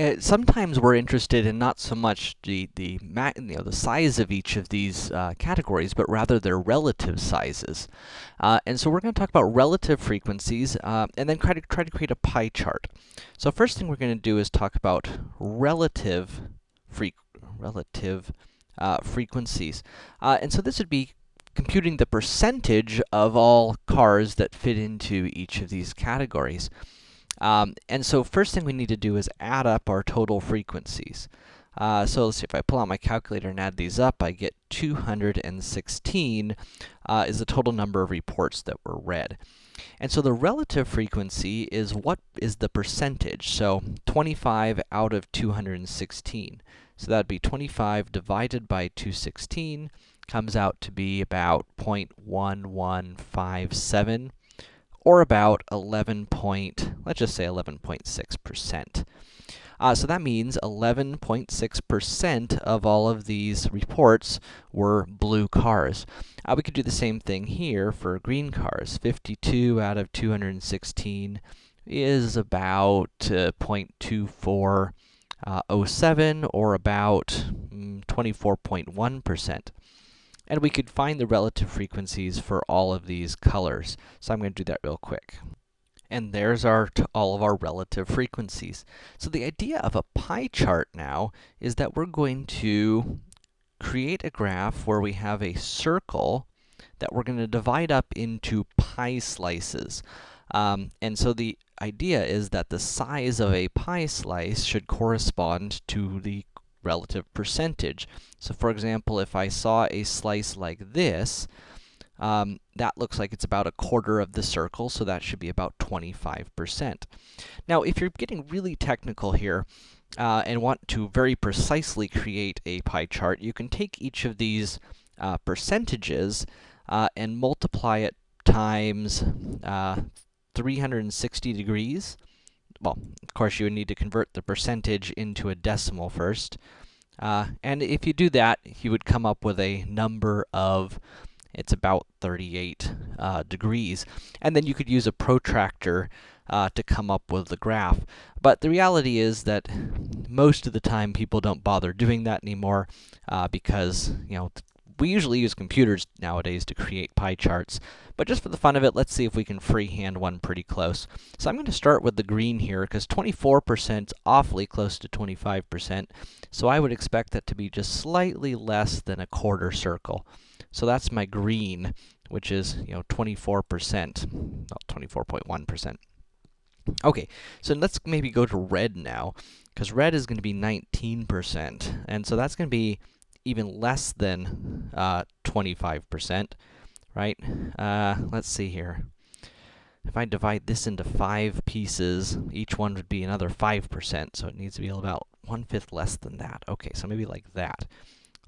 uh, sometimes we're interested in not so much the, the, you know, the size of each of these uh, categories, but rather their relative sizes. Uh, and so we're going to talk about relative frequencies, uh, and then try to, try to create a pie chart. So first thing we're going to do is talk about relative, fre relative uh, frequencies. And so this would be computing the percentage of all cars that fit into each of these categories. Um, and so first thing we need to do is add up our total frequencies. Uh, so let's see, if I pull out my calculator and add these up, I get 216 uh, is the total number of reports that were read. And so the relative frequency is what is the percentage, so 25 out of 216. So that'd be 25 divided by 216 comes out to be about 0.1157 or about 11 point, let's just say 11.6%. Uh, so that means 11.6% of all of these reports were blue cars. Uh, we could do the same thing here for green cars. 52 out of 216 is about uh, 0.2407 or about 24.1%. Mm, and we could find the relative frequencies for all of these colors. So I'm going to do that real quick. And there's our all of our relative frequencies. So the idea of a pie chart now is that we're going to create a graph where we have a circle that we're going to divide up into pie slices. Um, and so the idea is that the size of a pie slice should correspond to the relative percentage. So for example, if I saw a slice like this, um, that looks like it's about a quarter of the circle, so that should be about 25%. Now, if you're getting really technical here, uh, and want to very precisely create a pie chart, you can take each of these uh, percentages uh, and multiply it times uh, 360 degrees, well, of course, you would need to convert the percentage into a decimal first. Uh, and if you do that, you would come up with a number of, it's about 38 uh, degrees. And then you could use a protractor uh, to come up with the graph. But the reality is that most of the time people don't bother doing that anymore, uh, because, you know, we usually use computers nowadays to create pie charts, but just for the fun of it, let's see if we can freehand one pretty close. So I'm going to start with the green here, because 24% is awfully close to 25%, so I would expect that to be just slightly less than a quarter circle. So that's my green, which is, you know, 24%, well, 24.1%. Okay, so let's maybe go to red now, because red is going to be 19%, and so that's going to be even less than 25%, uh, right? Uh, let's see here. If I divide this into five pieces, each one would be another 5%, so it needs to be about one-fifth less than that. Okay, so maybe like that.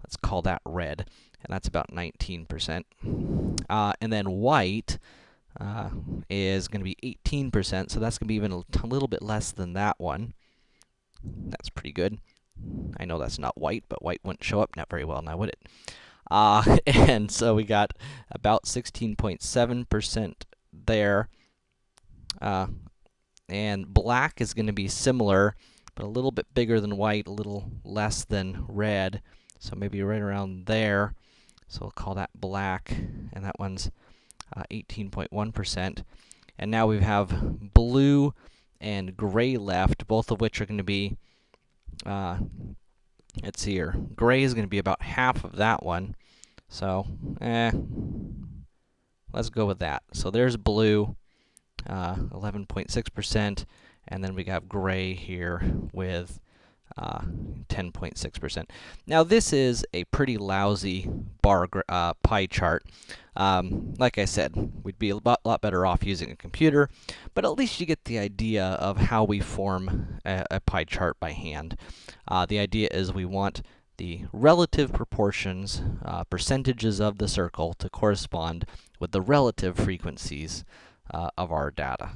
Let's call that red, and that's about 19%. Uh, and then white uh, is going to be 18%, so that's going to be even a little bit less than that one. That's pretty good. I know that's not white, but white wouldn't show up not very well now, would it? Uh, and so we got about 16.7% there. Uh, and black is going to be similar, but a little bit bigger than white, a little less than red. So maybe right around there. So we'll call that black, and that one's 18.1%. Uh, and now we have blue and gray left, both of which are going to be uh, see here. Gray is going to be about half of that one. So, eh, let's go with that. So there's blue, 11.6%, uh, and then we got gray here with 10.6%. Uh, now, this is a pretty lousy bar uh, pie chart. Um, like I said, we'd be a lot, better off using a computer, but at least you get the idea of how we form a, a pie chart by hand. Uh, the idea is we want the relative proportions, uh, percentages of the circle to correspond with the relative frequencies uh, of our data.